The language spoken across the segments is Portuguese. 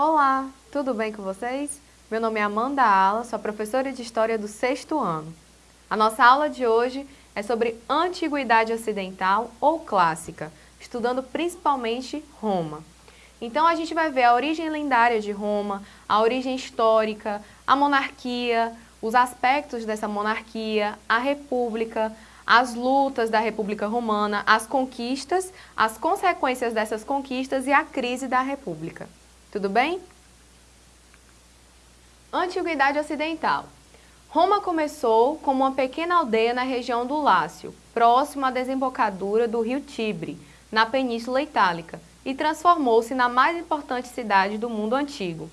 Olá, tudo bem com vocês? Meu nome é Amanda Ala, sou professora de História do sexto ano. A nossa aula de hoje é sobre Antiguidade Ocidental ou Clássica, estudando principalmente Roma. Então a gente vai ver a origem lendária de Roma, a origem histórica, a monarquia, os aspectos dessa monarquia, a república, as lutas da República Romana, as conquistas, as consequências dessas conquistas e a crise da República. Tudo bem? Antiguidade Ocidental Roma começou como uma pequena aldeia na região do Lácio, próximo à desembocadura do rio Tibre, na Península Itálica, e transformou-se na mais importante cidade do mundo antigo.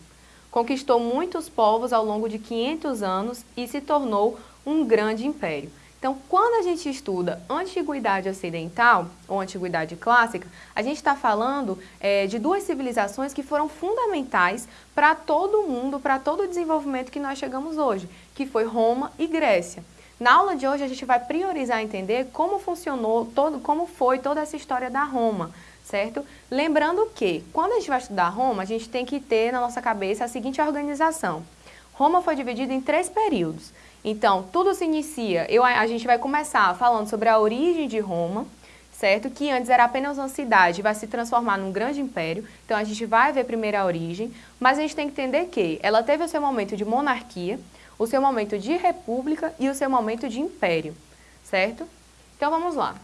Conquistou muitos povos ao longo de 500 anos e se tornou um grande império. Então, quando a gente estuda Antiguidade Ocidental, ou Antiguidade Clássica, a gente está falando é, de duas civilizações que foram fundamentais para todo o mundo, para todo o desenvolvimento que nós chegamos hoje, que foi Roma e Grécia. Na aula de hoje a gente vai priorizar entender como funcionou, todo, como foi toda essa história da Roma, certo? Lembrando que, quando a gente vai estudar Roma, a gente tem que ter na nossa cabeça a seguinte organização. Roma foi dividida em três períodos. Então, tudo se inicia, eu, a gente vai começar falando sobre a origem de Roma, certo? Que antes era apenas uma cidade, vai se transformar num grande império. Então, a gente vai ver primeiro a origem, mas a gente tem que entender que ela teve o seu momento de monarquia, o seu momento de república e o seu momento de império, certo? Então, vamos lá.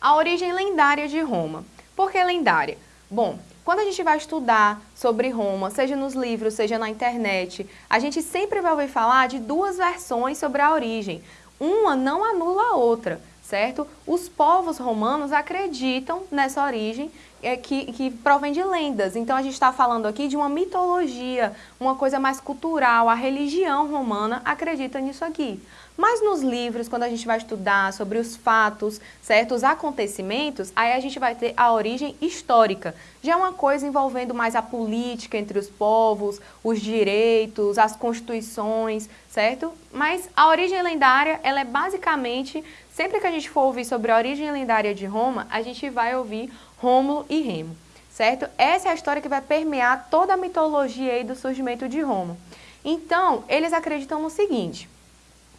A origem lendária de Roma. Por que lendária? Bom, quando a gente vai estudar sobre Roma, seja nos livros, seja na internet, a gente sempre vai ouvir falar de duas versões sobre a origem. Uma não anula a outra, certo? Os povos romanos acreditam nessa origem é, que, que provém de lendas. Então a gente está falando aqui de uma mitologia, uma coisa mais cultural. A religião romana acredita nisso aqui. Mas nos livros, quando a gente vai estudar sobre os fatos, certos acontecimentos, aí a gente vai ter a origem histórica. Já é uma coisa envolvendo mais a política entre os povos, os direitos, as constituições, certo? Mas a origem lendária, ela é basicamente, sempre que a gente for ouvir sobre a origem lendária de Roma, a gente vai ouvir Rômulo e Remo, certo? Essa é a história que vai permear toda a mitologia aí do surgimento de Roma. Então, eles acreditam no seguinte,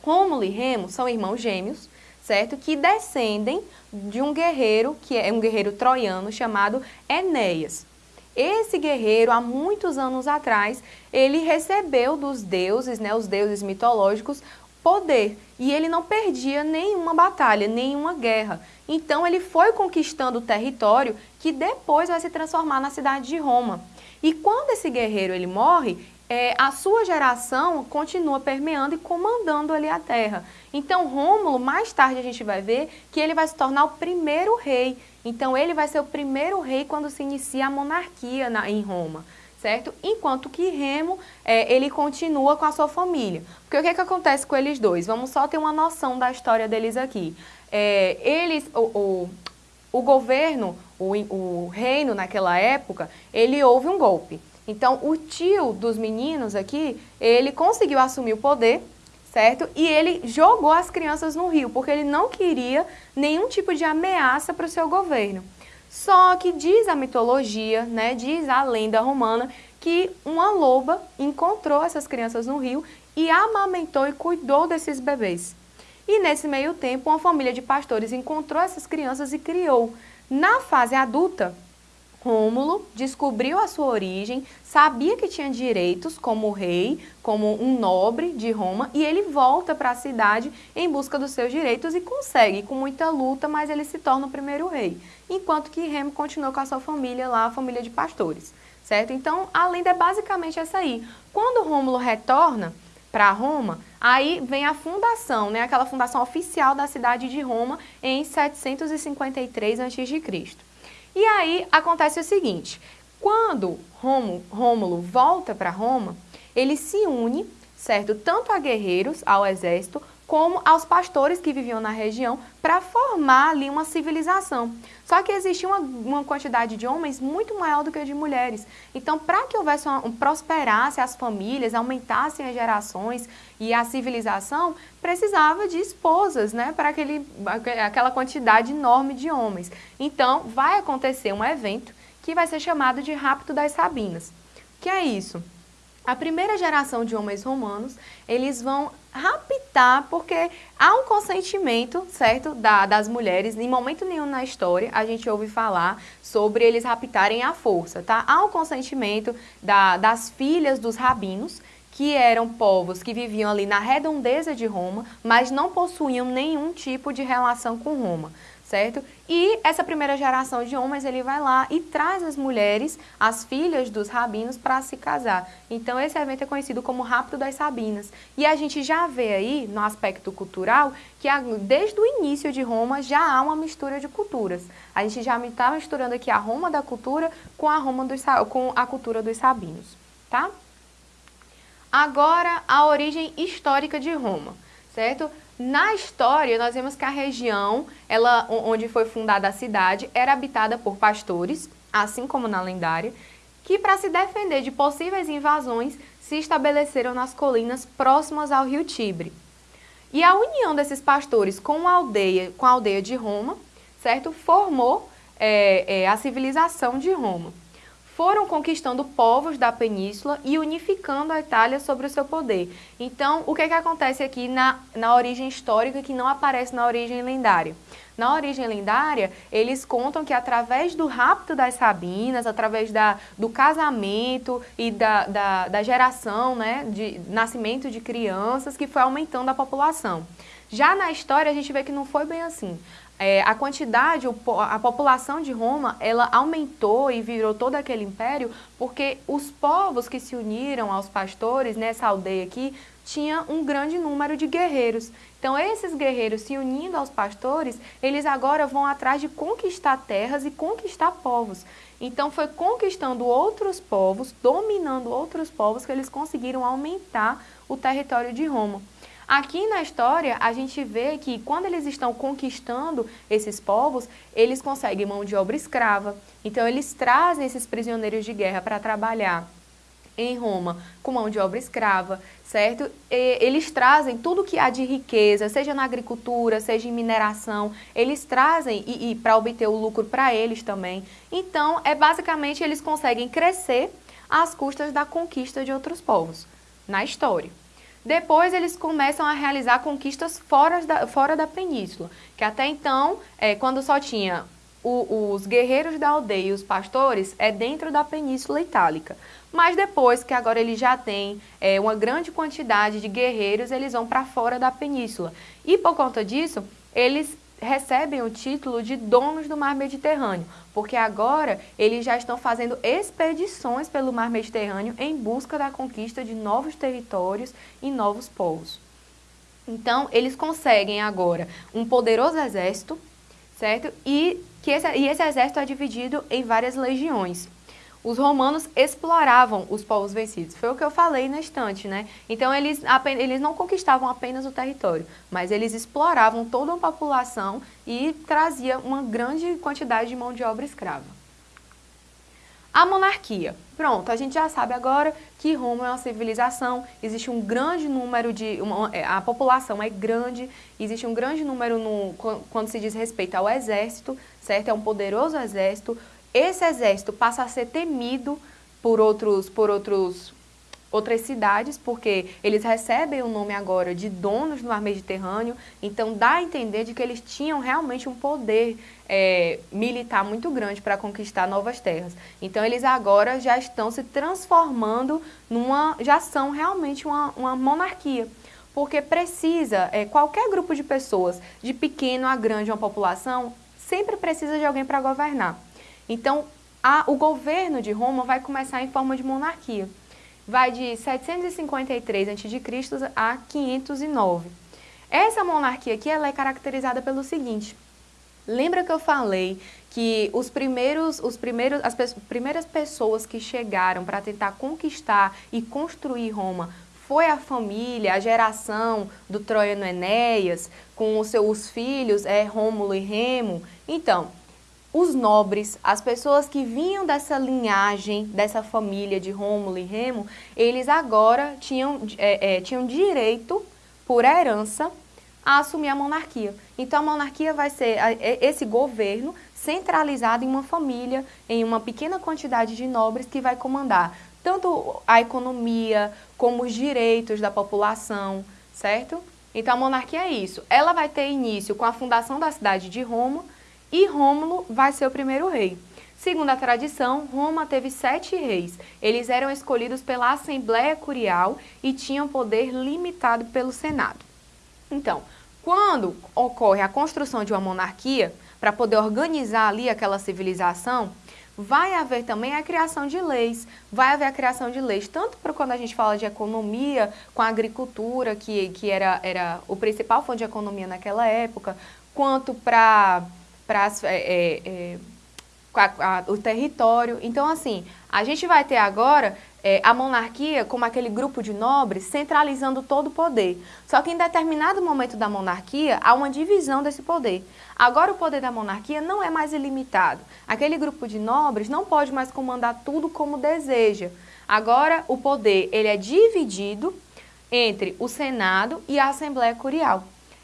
Rômulo e Remo são irmãos gêmeos, certo? Que descendem de um guerreiro, que é um guerreiro troiano chamado Enéas. Esse guerreiro, há muitos anos atrás, ele recebeu dos deuses, né, os deuses mitológicos, poder. E ele não perdia nenhuma batalha, nenhuma guerra. Então ele foi conquistando o território que depois vai se transformar na cidade de Roma. E quando esse guerreiro ele morre, é, a sua geração continua permeando e comandando ali a terra. Então Rômulo, mais tarde a gente vai ver que ele vai se tornar o primeiro rei. Então ele vai ser o primeiro rei quando se inicia a monarquia na, em Roma. Certo? Enquanto que Remo, é, ele continua com a sua família. Porque o que, é que acontece com eles dois? Vamos só ter uma noção da história deles aqui. É, eles, o, o, o governo, o, o reino naquela época, ele houve um golpe. Então, o tio dos meninos aqui, ele conseguiu assumir o poder, certo? E ele jogou as crianças no rio, porque ele não queria nenhum tipo de ameaça para o seu governo. Só que diz a mitologia, né, diz a lenda romana, que uma loba encontrou essas crianças no rio e amamentou e cuidou desses bebês. E nesse meio tempo, uma família de pastores encontrou essas crianças e criou. Na fase adulta, Rômulo descobriu a sua origem, sabia que tinha direitos como rei, como um nobre de Roma, e ele volta para a cidade em busca dos seus direitos e consegue, com muita luta, mas ele se torna o primeiro rei. Enquanto que Remo continua com a sua família lá, a família de pastores, certo? Então, a lenda é basicamente essa aí. Quando Rômulo retorna para Roma, aí vem a fundação, né, aquela fundação oficial da cidade de Roma em 753 a.C. E aí acontece o seguinte, quando Rômulo volta para Roma, ele se une, certo, tanto a guerreiros, ao exército, como aos pastores que viviam na região para formar ali uma civilização. Só que existia uma, uma, quantidade de homens muito maior do que de mulheres. Então, para que houvesse uma, um, prosperasse as famílias, aumentassem as gerações e a civilização, precisava de esposas, né, para aquele, aquela quantidade enorme de homens. Então, vai acontecer um evento que vai ser chamado de rapto das Sabinas. O que é isso? A primeira geração de homens romanos, eles vão raptar, porque há um consentimento, certo, da, das mulheres, em momento nenhum na história a gente ouve falar sobre eles raptarem à força, tá? Há um consentimento da, das filhas dos rabinos, que eram povos que viviam ali na redondeza de Roma, mas não possuíam nenhum tipo de relação com Roma certo? E essa primeira geração de homens, ele vai lá e traz as mulheres, as filhas dos rabinos, para se casar. Então esse evento é conhecido como Rapto das Sabinas. E a gente já vê aí, no aspecto cultural, que desde o início de Roma já há uma mistura de culturas. A gente já está misturando aqui a Roma da cultura com a, Roma dos, com a cultura dos sabinos, tá? Agora, a origem histórica de Roma, certo? Na história, nós vemos que a região ela, onde foi fundada a cidade era habitada por pastores, assim como na lendária, que para se defender de possíveis invasões se estabeleceram nas colinas próximas ao rio Tibre. E a união desses pastores com a aldeia, com a aldeia de Roma, certo, formou é, é, a civilização de Roma foram conquistando povos da península e unificando a Itália sobre o seu poder. Então, o que, é que acontece aqui na, na origem histórica que não aparece na origem lendária? Na origem lendária, eles contam que através do rapto das Sabinas, através da, do casamento e da, da, da geração, né, de nascimento de crianças, que foi aumentando a população. Já na história, a gente vê que não foi bem assim é, a quantidade, a população de Roma, ela aumentou e virou todo aquele império porque os povos que se uniram aos pastores nessa aldeia aqui tinha um grande número de guerreiros. Então esses guerreiros se unindo aos pastores, eles agora vão atrás de conquistar terras e conquistar povos. Então foi conquistando outros povos, dominando outros povos que eles conseguiram aumentar o território de Roma. Aqui na história, a gente vê que quando eles estão conquistando esses povos, eles conseguem mão de obra escrava. Então, eles trazem esses prisioneiros de guerra para trabalhar em Roma com mão de obra escrava, certo? E eles trazem tudo que há de riqueza, seja na agricultura, seja em mineração, eles trazem e, e para obter o lucro para eles também. Então, é basicamente eles conseguem crescer às custas da conquista de outros povos na história. Depois eles começam a realizar conquistas fora da, fora da península, que até então, é, quando só tinha o, os guerreiros da aldeia e os pastores, é dentro da Península Itálica. Mas depois que agora eles já têm é, uma grande quantidade de guerreiros, eles vão para fora da península. E por conta disso, eles recebem o título de donos do mar Mediterrâneo, porque agora eles já estão fazendo expedições pelo mar Mediterrâneo em busca da conquista de novos territórios e novos povos. Então, eles conseguem agora um poderoso exército, certo? E, que esse, e esse exército é dividido em várias legiões os romanos exploravam os povos vencidos. Foi o que eu falei na estante, né? Então, eles, eles não conquistavam apenas o território, mas eles exploravam toda uma população e trazia uma grande quantidade de mão de obra escrava. A monarquia. Pronto, a gente já sabe agora que Roma é uma civilização, existe um grande número de... Uma, é, a população é grande, existe um grande número no, quando se diz respeito ao exército, certo? É um poderoso exército, esse exército passa a ser temido por outros, por outros, outras cidades, porque eles recebem o nome agora de donos do mar Mediterrâneo, então dá a entender de que eles tinham realmente um poder é, militar muito grande para conquistar novas terras. Então eles agora já estão se transformando numa, já são realmente uma, uma monarquia porque precisa, é, qualquer grupo de pessoas, de pequeno a grande uma população, sempre precisa de alguém para governar. Então, a, o governo de Roma vai começar em forma de monarquia. Vai de 753 a.C. a 509. Essa monarquia aqui ela é caracterizada pelo seguinte. Lembra que eu falei que os primeiros, os primeiros, as pe primeiras pessoas que chegaram para tentar conquistar e construir Roma foi a família, a geração do Troiano Enéas, com os seus filhos, é, Rômulo e Remo. Então, os nobres, as pessoas que vinham dessa linhagem, dessa família de Rômulo e Remo, eles agora tinham, é, é, tinham direito, por herança, a assumir a monarquia. Então a monarquia vai ser esse governo centralizado em uma família, em uma pequena quantidade de nobres que vai comandar tanto a economia como os direitos da população, certo? Então a monarquia é isso. Ela vai ter início com a fundação da cidade de Roma e Rômulo vai ser o primeiro rei. Segundo a tradição, Roma teve sete reis. Eles eram escolhidos pela Assembleia Curial e tinham poder limitado pelo Senado. Então, quando ocorre a construção de uma monarquia, para poder organizar ali aquela civilização, vai haver também a criação de leis, vai haver a criação de leis, tanto para quando a gente fala de economia, com a agricultura, que, que era, era o principal fonte de economia naquela época, quanto para é, é, é, o território. Então, assim, a gente vai ter agora é, a monarquia como aquele grupo de nobres centralizando todo o poder. Só que em determinado momento da monarquia há uma divisão desse poder. Agora o poder da monarquia não é mais ilimitado. Aquele grupo de nobres não pode mais comandar tudo como deseja. Agora o poder ele é dividido entre o Senado e a Assembleia Curial.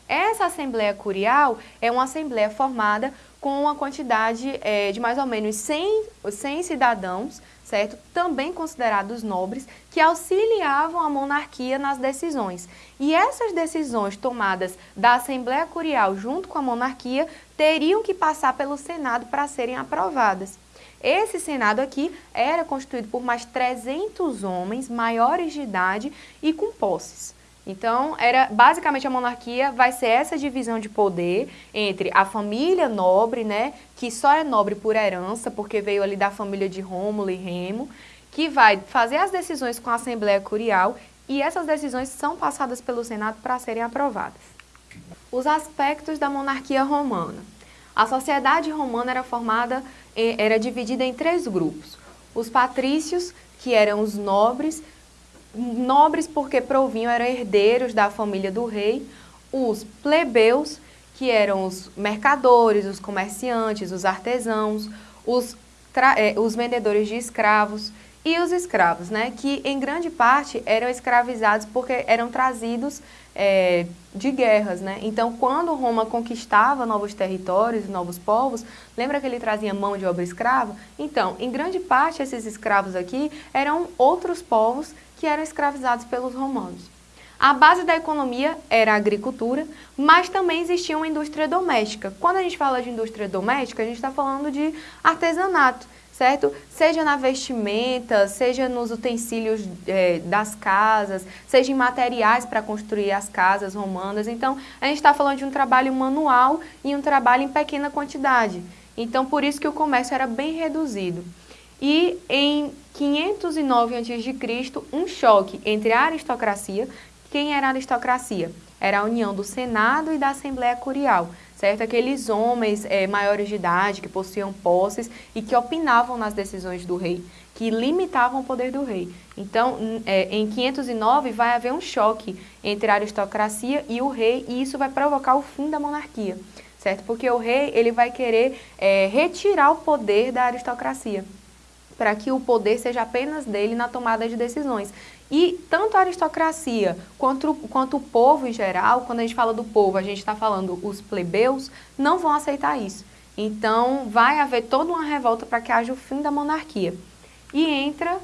Essa Assembleia Curial é uma assembleia formada com uma quantidade é, de mais ou menos 100, 100 cidadãos, certo? Também considerados nobres, que auxiliavam a monarquia nas decisões. E essas decisões tomadas da Assembleia Curial junto com a monarquia teriam que passar pelo Senado para serem aprovadas. Esse Senado aqui era constituído por mais 300 homens maiores de idade e com posses. Então, era basicamente a monarquia vai ser essa divisão de poder entre a família nobre, né, que só é nobre por herança, porque veio ali da família de Rômulo e Remo, que vai fazer as decisões com a Assembleia Curial e essas decisões são passadas pelo Senado para serem aprovadas. Os aspectos da monarquia romana. A sociedade romana era formada, era dividida em três grupos. Os patrícios, que eram os nobres, nobres porque provinham, eram herdeiros da família do rei, os plebeus, que eram os mercadores, os comerciantes, os artesãos, os, eh, os vendedores de escravos e os escravos, né, que em grande parte eram escravizados porque eram trazidos é, de guerras, né? Então, quando Roma conquistava novos territórios, novos povos, lembra que ele trazia mão de obra escrava? Então, em grande parte, esses escravos aqui eram outros povos que eram escravizados pelos romanos. A base da economia era a agricultura, mas também existia uma indústria doméstica. Quando a gente fala de indústria doméstica, a gente está falando de artesanato, certo? Seja na vestimenta, seja nos utensílios é, das casas, seja em materiais para construir as casas romanas. Então, a gente está falando de um trabalho manual e um trabalho em pequena quantidade. Então, por isso que o comércio era bem reduzido. E em 509 a.C., um choque entre a aristocracia. Quem era a aristocracia? Era a união do Senado e da Assembleia Curial, certo? Aqueles homens é, maiores de idade que possuíam posses e que opinavam nas decisões do rei, que limitavam o poder do rei. Então, é, em 509 vai haver um choque entre a aristocracia e o rei e isso vai provocar o fim da monarquia, certo? Porque o rei ele vai querer é, retirar o poder da aristocracia para que o poder seja apenas dele na tomada de decisões. E tanto a aristocracia quanto, quanto o povo em geral, quando a gente fala do povo, a gente está falando os plebeus, não vão aceitar isso. Então, vai haver toda uma revolta para que haja o fim da monarquia. E entra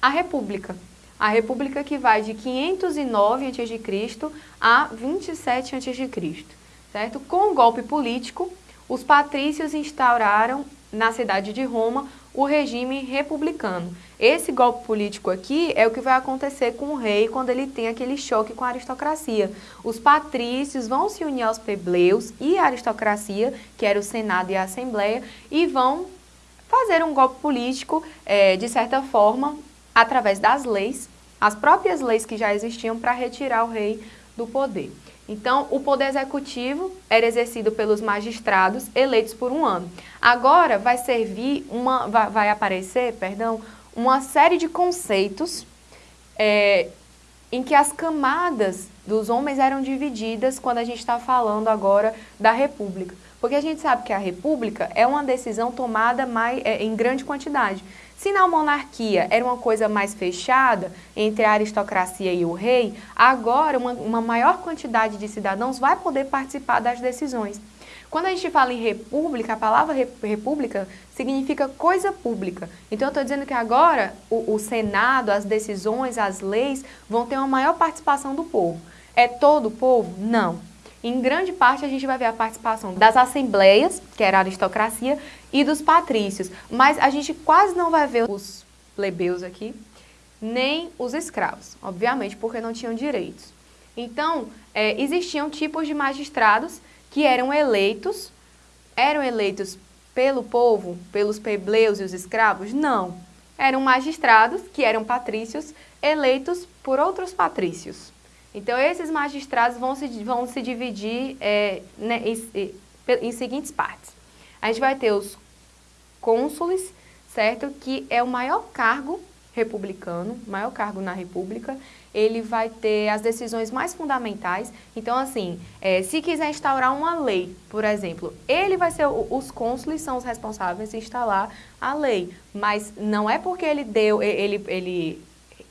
a república. A república que vai de 509 a.C. a 27 a.C. Certo? Com o golpe político, os patrícios instauraram na cidade de Roma o regime republicano. Esse golpe político aqui é o que vai acontecer com o rei quando ele tem aquele choque com a aristocracia. Os patrícios vão se unir aos plebeios e à aristocracia, que era o Senado e a Assembleia, e vão fazer um golpe político, é, de certa forma, através das leis, as próprias leis que já existiam para retirar o rei do poder. Então, o poder executivo era exercido pelos magistrados eleitos por um ano. Agora vai servir uma, vai, aparecer, perdão, uma série de conceitos é, em que as camadas dos homens eram divididas quando a gente está falando agora da república. Porque a gente sabe que a república é uma decisão tomada mais, é, em grande quantidade. Se na monarquia era uma coisa mais fechada entre a aristocracia e o rei, agora uma, uma maior quantidade de cidadãos vai poder participar das decisões. Quando a gente fala em república, a palavra república significa coisa pública. Então eu estou dizendo que agora o, o, Senado, as decisões, as leis vão ter uma maior participação do povo. É todo o povo? Não. Em grande parte a gente vai ver a participação das assembleias, que era a aristocracia, e dos patrícios. Mas a gente quase não vai ver os plebeus aqui, nem os escravos, obviamente, porque não tinham direitos. Então, é, existiam tipos de magistrados que eram eleitos, eram eleitos pelo povo, pelos plebeios e os escravos? Não. Eram magistrados, que eram patrícios, eleitos por outros patrícios. Então, esses magistrados vão se, vão se dividir é, né, em, em seguintes partes. A gente vai ter os cônsules, certo? Que é o maior cargo republicano, maior cargo na república, ele vai ter as decisões mais fundamentais. Então, assim, é, se quiser instaurar uma lei, por exemplo, ele vai ser, os cônsules são os responsáveis de instalar a lei, mas não é porque ele deu, ele, ele,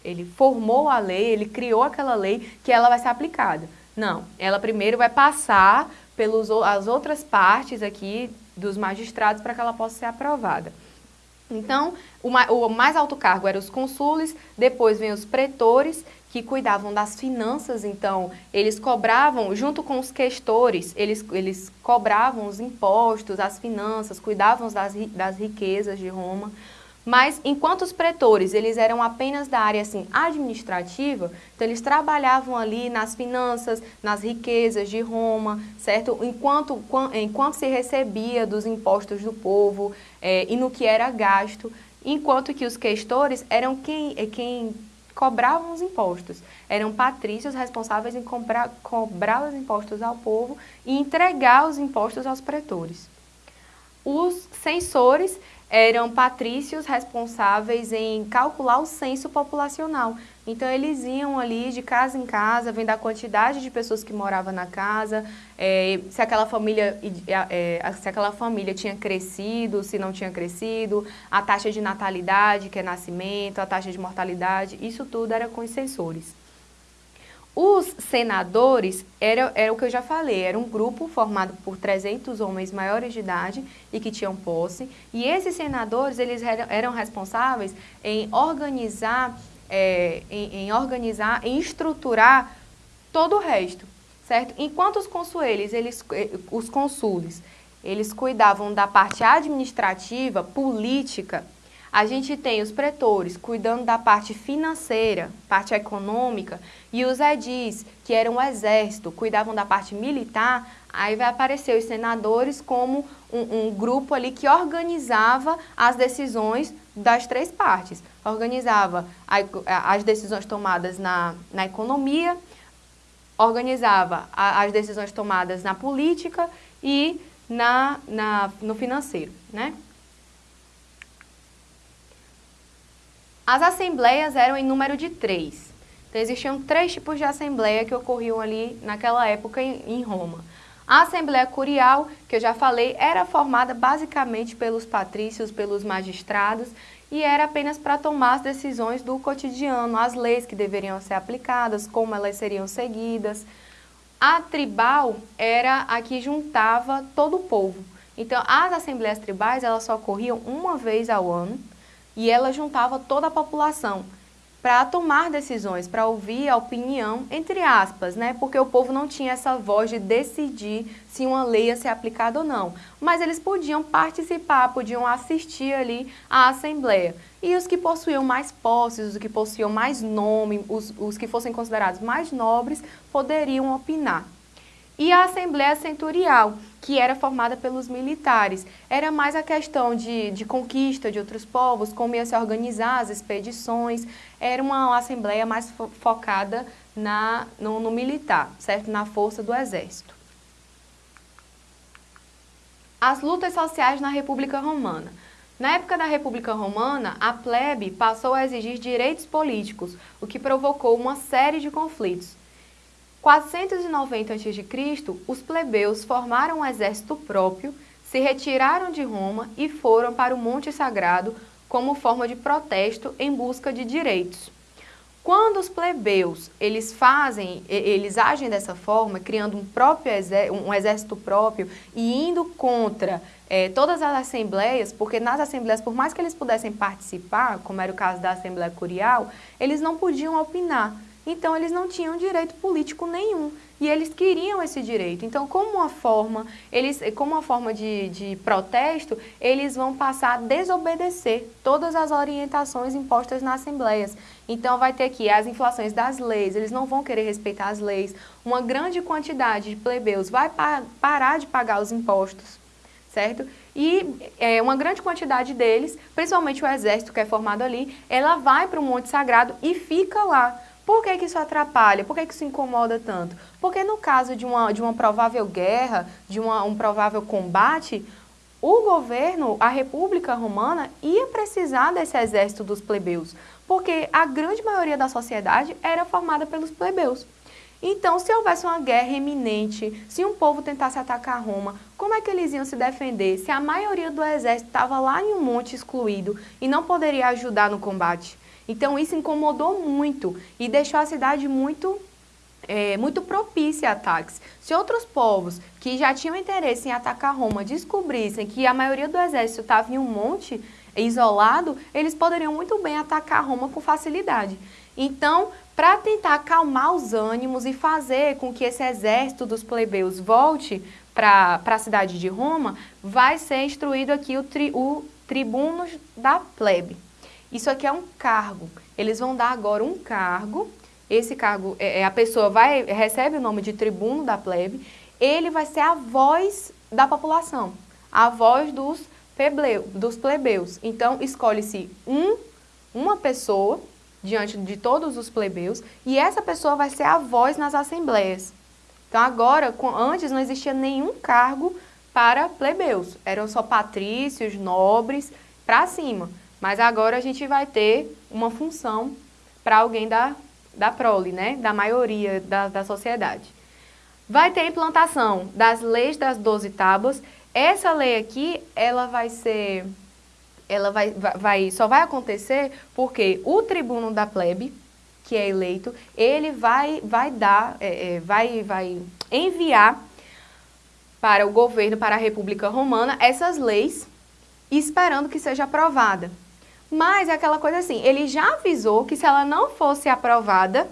ele formou a lei, ele criou aquela lei, que ela vai ser aplicada. Não, ela primeiro vai passar pelas as outras partes aqui dos magistrados para que ela possa ser aprovada. Então, o mais alto cargo eram os consules, depois vem os pretores, que cuidavam das finanças, então eles cobravam, junto com os questores, eles, eles cobravam os impostos, as finanças, cuidavam das, das riquezas de Roma. Mas enquanto os pretores, eles eram apenas da área assim, administrativa, então eles trabalhavam ali nas finanças, nas riquezas de Roma, certo? Enquanto, enquanto se recebia dos impostos do povo é, e no que era gasto, enquanto que os questores eram quem, é, quem cobravam os impostos. Eram patrícios responsáveis em cobrar, cobrar os impostos ao povo e entregar os impostos aos pretores. Os censores eram patrícios responsáveis em calcular o censo populacional. Então eles iam ali de casa em casa, vendo a quantidade de pessoas que moravam na casa, é, se, aquela família, é, se aquela família tinha crescido, se não tinha crescido, a taxa de natalidade, que é nascimento, a taxa de mortalidade, isso tudo era com os censores. Os senadores, era, era o que eu já falei, era um grupo formado por 300 homens maiores de idade e que tinham posse, e esses senadores, eles eram, eram responsáveis em organizar, é, em, em, organizar, em estruturar todo o resto, certo? Enquanto os consueles, eles, eh, os consules, eles cuidavam da parte administrativa, política, a gente tem os pretores cuidando da parte financeira, parte econômica, e os edis, que eram o exército, cuidavam da parte militar, aí vai aparecer os senadores como um, um grupo ali que organizava as decisões das três partes. Organizava a, as decisões tomadas na, na economia, organizava a, as decisões tomadas na política e na, na, no financeiro, né? As assembleias eram em número de três. Então, existiam três tipos de assembleia que ocorriam ali naquela época em, Roma. A Assembleia Curial, que eu já falei, era formada basicamente pelos patrícios, pelos magistrados, e era apenas para tomar as decisões do cotidiano, as leis que deveriam ser aplicadas, como elas seriam seguidas. A tribal era a que juntava todo o povo. Então, as assembleias tribais, elas só ocorriam uma vez ao ano, e ela juntava toda a população para tomar decisões, para ouvir a opinião, entre aspas, né? Porque o povo não tinha essa voz de decidir se uma lei ia ser aplicada ou não. Mas eles podiam participar, podiam assistir ali à Assembleia. E os que possuíam mais posses, os que possuíam mais nome, os, os que fossem considerados mais nobres, poderiam opinar e a Assembleia Centurial, que era formada pelos militares. Era mais a questão de, de conquista de outros povos, como ia se organizar as expedições, era uma assembleia mais fo focada na, no, no militar, certo? na força do exército. As lutas sociais na República Romana. Na época da República Romana, a plebe passou a exigir direitos políticos, o que provocou uma série de conflitos. 490 a.C., os plebeus formaram um exército próprio, se retiraram de Roma e foram para o Monte Sagrado como forma de protesto em busca de direitos. Quando os plebeus, eles fazem, eles agem dessa forma, criando um, próprio um exército próprio e indo contra é, todas as assembleias, porque nas assembleias, por mais que eles pudessem participar, como era o caso da Assembleia Curial, eles não podiam opinar. Então, eles não tinham direito político nenhum. E eles queriam esse direito. Então, como uma forma, eles, como uma forma de, de protesto, eles vão passar a desobedecer todas as orientações impostas nas assembleias. Então, vai ter aqui as inflações das leis, eles não vão querer respeitar as leis. Uma grande quantidade de plebeus vai pa parar de pagar os impostos, certo? E é, uma grande quantidade deles, principalmente o exército que é formado ali, ela vai para o Monte Sagrado e fica lá. Por que, que isso atrapalha? Por que, que isso incomoda tanto? Porque no caso de uma, de uma provável guerra, de uma, um provável combate, o governo, a República Romana, ia precisar desse exército dos plebeus, porque a grande maioria da sociedade era formada pelos plebeus. Então, se houvesse uma guerra iminente, se um povo tentasse atacar Roma, como é que eles iam se defender se a maioria do exército estava lá em um monte excluído e não poderia ajudar no combate? Então isso incomodou muito e deixou a cidade muito é, muito propícia a ataques. Se outros povos que já tinham interesse em atacar Roma descobrissem que a maioria do exército estava em um monte isolado, eles poderiam muito bem atacar Roma com facilidade. Então, para tentar acalmar os ânimos e fazer com que esse exército dos plebeus volte para a cidade de Roma, vai ser instruído aqui o, tri, o tribuno da plebe. Isso aqui é um cargo. Eles vão dar agora um cargo. Esse cargo, é, é, a pessoa vai recebe o nome de tribuno da plebe. Ele vai ser a voz da população, a voz dos, plebeus, dos plebeus. Então, escolhe-se um, uma pessoa diante de todos os plebeus e essa pessoa vai ser a voz nas assembleias. Então, agora, antes não existia nenhum cargo para plebeus. Eram só patrícios, nobres, para cima. Mas agora a gente vai ter uma função para alguém da, da prole, né? da maioria da, da sociedade. Vai ter implantação das leis das 12 tábuas. Essa lei aqui, ela vai ser, ela vai, vai, só vai acontecer porque o tribuno da plebe, que é eleito, ele vai, vai dar, é, é, vai, vai enviar para o governo, para a República Romana, essas leis, esperando que seja aprovada. Mas é aquela coisa assim, ele já avisou que se ela não fosse aprovada,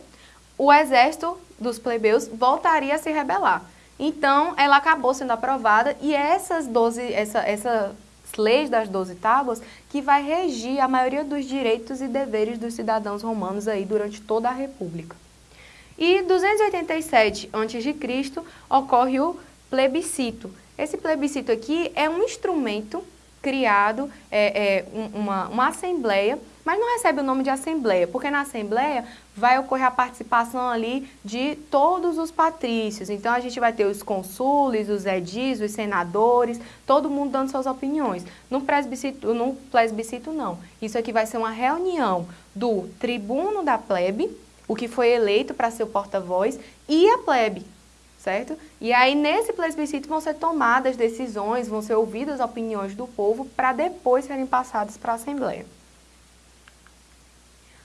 o exército dos plebeus voltaria a se rebelar. Então, ela acabou sendo aprovada e essas 12, essa, essas leis das 12 tábuas que vai regir a maioria dos direitos e deveres dos cidadãos romanos aí durante toda a República. E 287 a.C. ocorre o plebiscito. Esse plebiscito aqui é um instrumento criado é, é, uma, uma assembleia, mas não recebe o nome de assembleia, porque na assembleia vai ocorrer a participação ali de todos os patrícios. Então a gente vai ter os consúles, os edis, os senadores, todo mundo dando suas opiniões. No plebiscito, no plebiscito não. Isso aqui vai ser uma reunião do tribuno da plebe, o que foi eleito para ser o porta-voz, e a plebe, certo? E aí, nesse plebiscito vão ser tomadas decisões, vão ser ouvidas opiniões do povo para depois serem passadas para a Assembleia.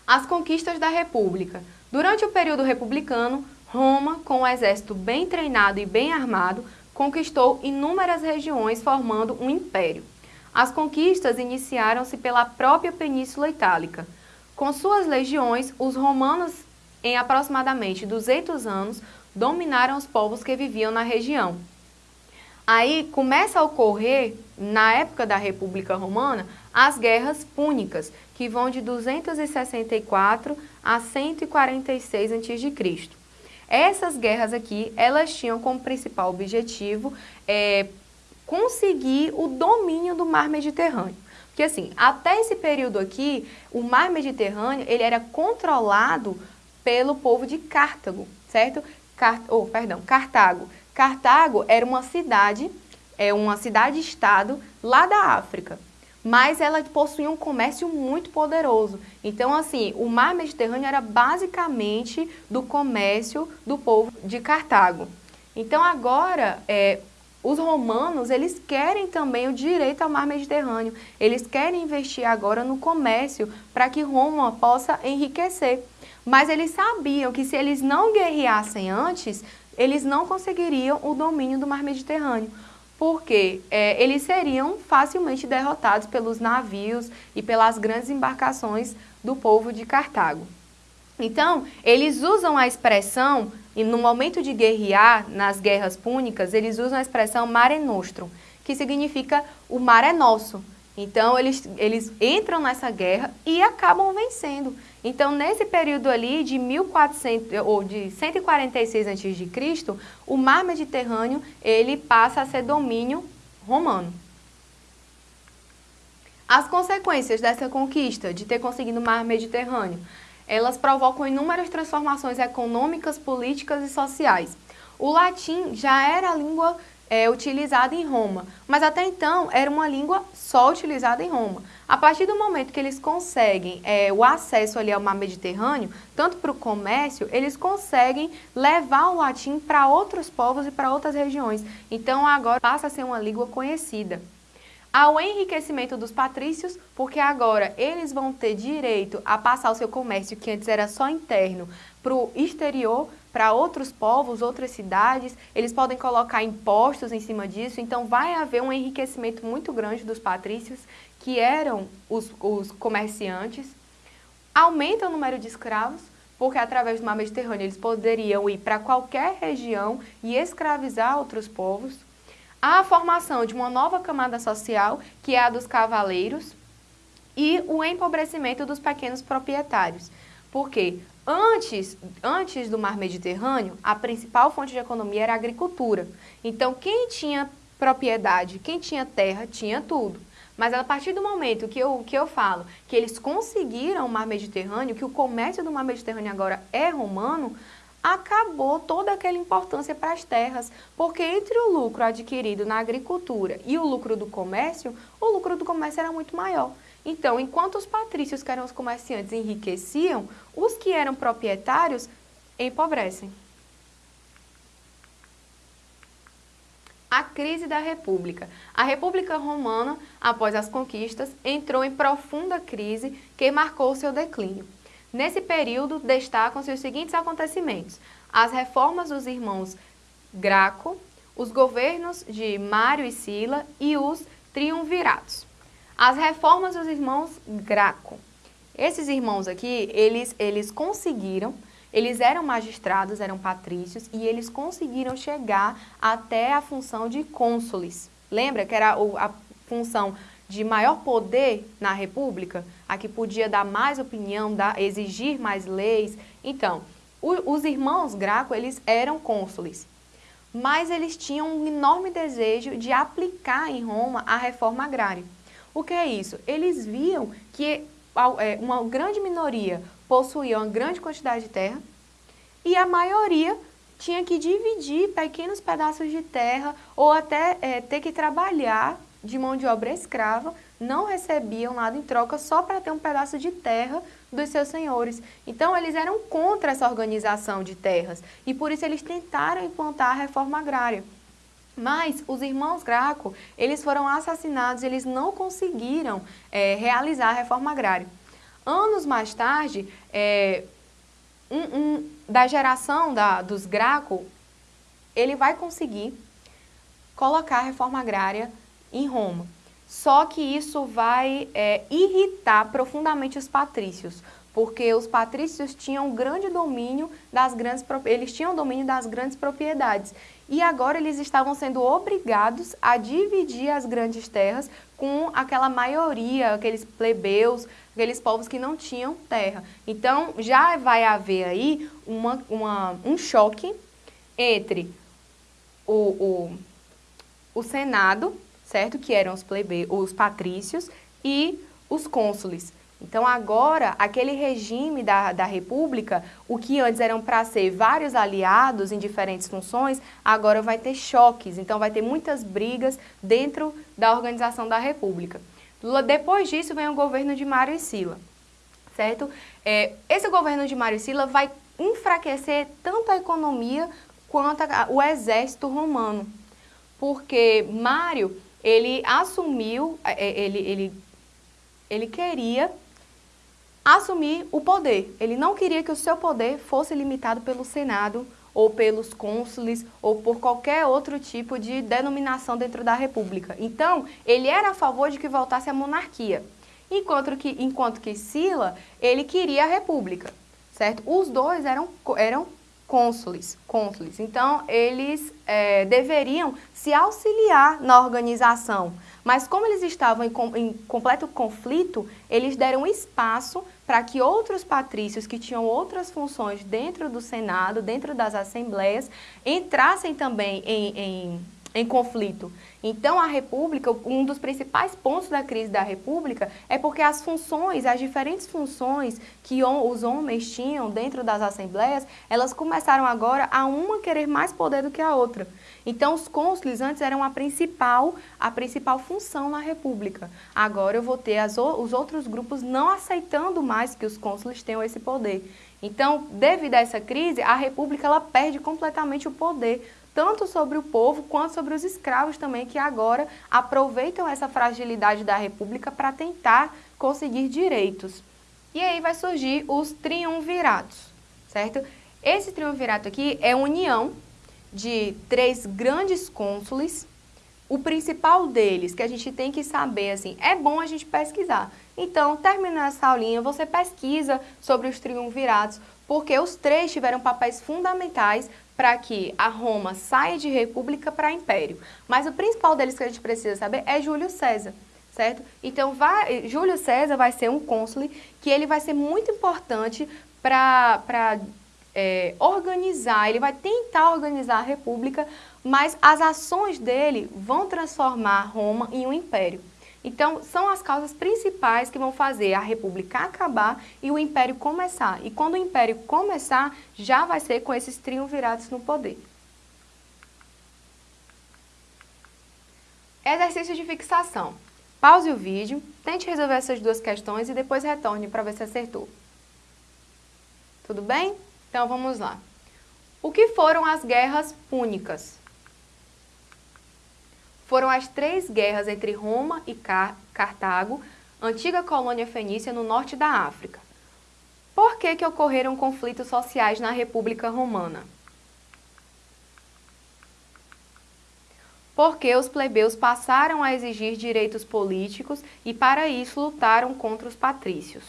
As conquistas da República. Durante o período republicano, Roma, com um exército bem treinado e bem armado, conquistou inúmeras regiões formando um império. As conquistas iniciaram-se pela própria Península Itálica. Com suas legiões, os romanos, em aproximadamente 200 anos, dominaram os povos que viviam na região. Aí começa a ocorrer, na época da República Romana, as guerras púnicas, que vão de 264 a 146 a.C. Essas guerras aqui, elas tinham como principal objetivo é, conseguir o domínio do mar Mediterrâneo. Porque assim, até esse período aqui, o mar Mediterrâneo, ele era controlado pelo povo de Cartago, certo? Oh, perdão, Cartago. Cartago era uma cidade, é uma cidade-estado lá da África. mas ela possuía um comércio muito poderoso. Então, assim, o mar Mediterrâneo era basicamente do comércio do povo de Cartago. Então, agora, é, os romanos, eles querem também o direito ao mar Mediterrâneo. Eles querem investir agora no comércio para que Roma possa enriquecer. Mas eles sabiam que se eles não guerreassem antes, eles não conseguiriam o domínio do mar Mediterrâneo porque é, eles seriam facilmente derrotados pelos navios e pelas grandes embarcações do povo de Cartago. Então, eles usam a expressão, e no momento de guerrear, nas guerras púnicas, eles usam a expressão mare nostrum, que significa o mar é nosso. Então, eles, eles entram nessa guerra e acabam vencendo. Então, nesse período ali de 1400 ou de 146 a.C., o mar Mediterrâneo, ele passa a ser domínio romano. As consequências dessa conquista, de ter conseguido o mar Mediterrâneo, elas provocam inúmeras transformações econômicas, políticas e sociais. O latim já era a língua é, utilizada em Roma, mas até então era uma língua só utilizada em Roma. A partir do momento que eles conseguem é, o acesso ali ao mar Mediterrâneo, tanto para o comércio, eles conseguem levar o latim para outros povos e para outras regiões. Então agora passa a ser uma língua conhecida ao enriquecimento dos patrícios, porque agora eles vão ter direito a passar o seu comércio, que antes era só interno, para o exterior, para outros povos, outras cidades, eles podem colocar impostos em cima disso, então vai haver um enriquecimento muito grande dos patrícios, que eram os, os comerciantes, aumenta o número de escravos, porque através do mar Mediterrâneo eles poderiam ir para qualquer região e escravizar outros povos, a formação de uma nova camada social, que é a dos cavaleiros, e o empobrecimento dos pequenos proprietários. Porque antes, antes do mar Mediterrâneo, a principal fonte de economia era a agricultura. Então, quem tinha propriedade, quem tinha terra, tinha tudo. Mas a partir do momento que eu, que eu falo que eles conseguiram o mar Mediterrâneo, que o comércio do mar Mediterrâneo agora é romano, acabou toda aquela importância para as terras, porque entre o lucro adquirido na agricultura e o lucro do comércio, o lucro do comércio era muito maior. Então, enquanto os patrícios, que eram os comerciantes, enriqueciam, os que eram proprietários empobrecem. A crise da República. A República Romana, após as conquistas, entrou em profunda crise que marcou seu declínio. Nesse período, destacam-se os seguintes acontecimentos. As reformas dos irmãos Graco, os governos de Mário e Sila e os triunviratos. As reformas dos irmãos Graco. Esses irmãos aqui, eles, eles conseguiram, eles eram magistrados, eram patrícios, e eles conseguiram chegar até a função de cônsules. Lembra que era a função de maior poder na República, a que podia dar mais opinião, dar, exigir mais leis. Então, o, os irmãos Graco, eles eram cônsules, mas eles tinham um enorme desejo de aplicar em Roma a reforma agrária. O que é isso? Eles viam que é, uma grande minoria possuía uma grande quantidade de terra e a maioria tinha que dividir pequenos pedaços de terra ou até é, ter que trabalhar de mão de obra escrava não recebiam nada em troca só para ter um pedaço de terra dos seus senhores. Então, eles eram contra essa organização de terras e por isso eles tentaram implantar a reforma agrária. Mas os irmãos Graco, eles foram assassinados, eles não conseguiram é, realizar a reforma agrária. Anos mais tarde, é, um, um, da geração da, dos Graco, ele vai conseguir colocar a reforma agrária em Roma. Só que isso vai é, irritar profundamente os patrícios, porque os patrícios tinham grande domínio das grandes eles tinham domínio das grandes propriedades e agora eles estavam sendo obrigados a dividir as grandes terras com aquela maioria, aqueles plebeus, aqueles povos que não tinham terra. Então já vai haver aí uma, uma um choque entre o, o, o Senado certo? Que eram os, plebe... os patrícios e os cônsules. Então agora, aquele regime da, da república, o que antes eram para ser vários aliados em diferentes funções, agora vai ter choques, então vai ter muitas brigas dentro da organização da república. Depois disso vem o governo de Mário e Sila, certo? É, esse governo de Mário e Sila vai enfraquecer tanto a economia quanto a, o exército romano, porque Mário, ele assumiu, é, é, ele, ele, ele queria assumir o poder, ele não queria que o seu poder fosse limitado pelo Senado ou pelos cônsules, ou por qualquer outro tipo de denominação dentro da república. Então, ele era a favor de que voltasse a monarquia, enquanto que, enquanto que Sila, ele queria a república, certo? Os dois eram, eram cônsules, cônsules. Então, eles é, deveriam se auxiliar na organização. Mas como eles estavam em, em completo conflito, eles deram espaço para que outros patrícios que tinham outras funções dentro do Senado, dentro das assembleias, entrassem também em, em em conflito. Então, a República, um dos principais pontos da crise da República é porque as funções, as diferentes funções que os homens tinham dentro das assembleias, elas começaram agora a uma querer mais poder do que a outra. Então, os cônsules antes eram a principal, a principal função na República. Agora eu vou ter as, os outros grupos não aceitando mais que os cônsules tenham esse poder. Então, devido a essa crise, a República ela perde completamente o poder tanto sobre o povo quanto sobre os escravos também, que agora aproveitam essa fragilidade da República para tentar conseguir direitos. E aí vai surgir os triunviratos, certo? Esse triunvirato aqui é união de três grandes cônsules. O principal deles, que a gente tem que saber, assim, é bom a gente pesquisar. Então, terminando essa aulinha, você pesquisa sobre os triunviratos, porque os três tiveram papéis fundamentais para que a Roma saia de república para império. Mas o principal deles que a gente precisa saber é Júlio César, certo? Então, vai, Júlio César vai ser um cônsul que ele vai ser muito importante para é, organizar, ele vai tentar organizar a república, mas as ações dele vão transformar Roma em um império. Então, são as causas principais que vão fazer a república acabar e o império começar. E quando o império começar, já vai ser com esses triunviratos no poder. Exercício de fixação. Pause o vídeo, tente resolver essas duas questões e depois retorne para ver se acertou. Tudo bem? Então vamos lá. O que foram as guerras púnicas? Foram as três guerras entre Roma e Cartago, antiga colônia fenícia no norte da África. Por que, que ocorreram conflitos sociais na República Romana? Porque os plebeus passaram a exigir direitos políticos e para isso lutaram contra os patrícios.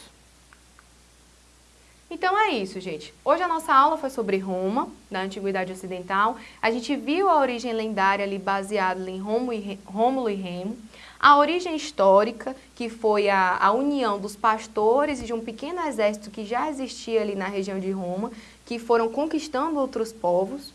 Então é isso, gente. Hoje a nossa aula foi sobre Roma, da Antiguidade Ocidental. A gente viu a origem lendária ali baseada em Rômulo e Remo. A origem histórica, que foi a, a união dos pastores e de um pequeno exército que já existia ali na região de Roma, que foram conquistando outros povos.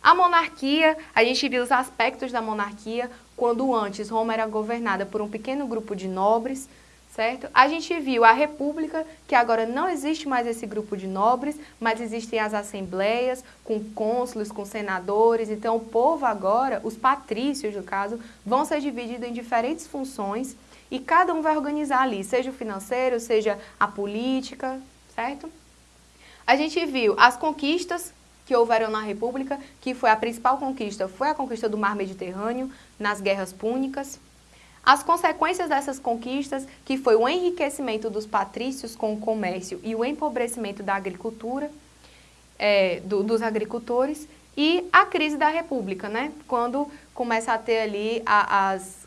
A monarquia, a gente viu os aspectos da monarquia, quando antes Roma era governada por um pequeno grupo de nobres, certo? A gente viu a república, que agora não existe mais esse grupo de nobres, mas existem as assembleias com cônsules, com senadores, então o povo agora, os patrícios no caso, vão ser divididos em diferentes funções e cada um vai organizar ali, seja o financeiro, seja a política, certo? A gente viu as conquistas que houveram na República, que foi a principal conquista, foi a conquista do Mar Mediterrâneo, nas guerras púnicas, as consequências dessas conquistas, que foi o enriquecimento dos patrícios com o comércio e o empobrecimento da agricultura, é, do, dos agricultores, e a crise da República, né? quando começa a ter ali a, as,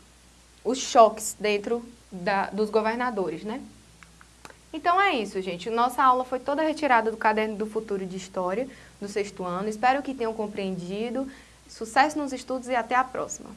os choques dentro da, dos governadores. Né? Então é isso, gente. Nossa aula foi toda retirada do Caderno do Futuro de História, do sexto ano. Espero que tenham compreendido. Sucesso nos estudos e até a próxima!